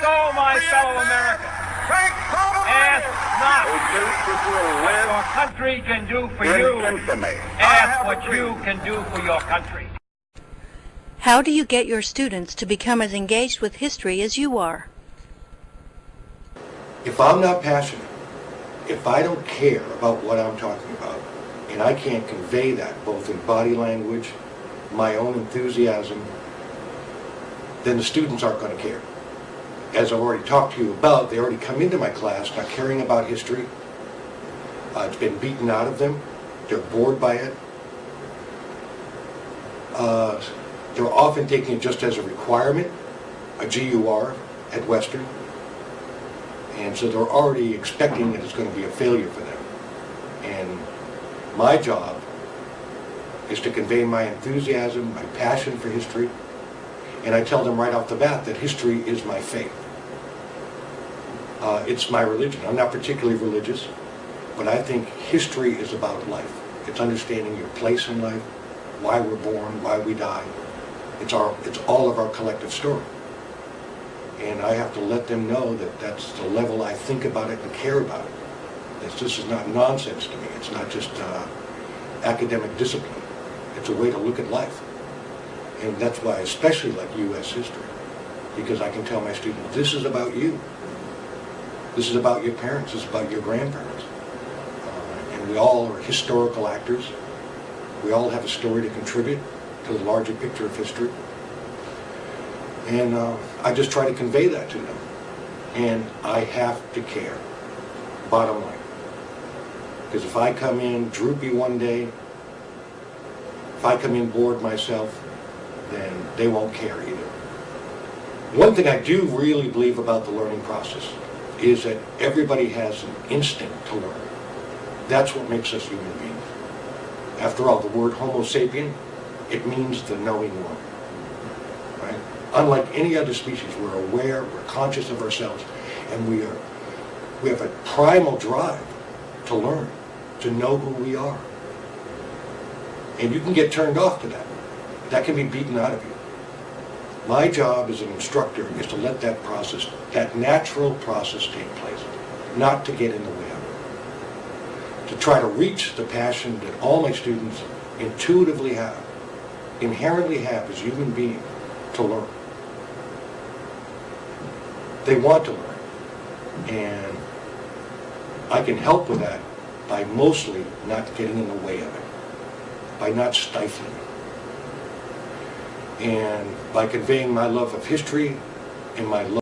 so, my fellow Americans, ask not what your country can do for you. Ask what you can do for your country. How do you get your students to become as engaged with history as you are? If I'm not passionate, if I don't care about what I'm talking about, and I can't convey that both in body language, my own enthusiasm, then the students aren't going to care. As I've already talked to you about, they already come into my class not caring about history. Uh, it's been beaten out of them. They're bored by it. Uh, they're often taking it just as a requirement, a GUR at Western. And so they're already expecting that it's going to be a failure for them. And my job is to convey my enthusiasm, my passion for history, and I tell them right off the bat that history is my faith. Uh, it's my religion. I'm not particularly religious, but I think history is about life. It's understanding your place in life, why we're born, why we die. It's, our, it's all of our collective story. And I have to let them know that that's the level I think about it and care about it. That this is not nonsense to me. It's not just uh, academic discipline. It's a way to look at life. And that's why I especially like U.S. history. Because I can tell my students, this is about you. This is about your parents. This is about your grandparents. Uh, and we all are historical actors. We all have a story to contribute to the larger picture of history. And uh, I just try to convey that to them. And I have to care, bottom line. Because if I come in droopy one day, if I come in bored myself, then they won't care either. One thing I do really believe about the learning process is that everybody has an instinct to learn. That's what makes us human beings. After all, the word homo sapien, it means the knowing one. Right? Unlike any other species, we're aware, we're conscious of ourselves, and we are we have a primal drive to learn, to know who we are. And you can get turned off to that. That can be beaten out of you. My job as an instructor is to let that process, that natural process take place, not to get in the way of it. To try to reach the passion that all my students intuitively have, inherently have as human beings, to learn. They want to learn. And I can help with that by mostly not getting in the way of it, by not stifling it and by conveying my love of history and my love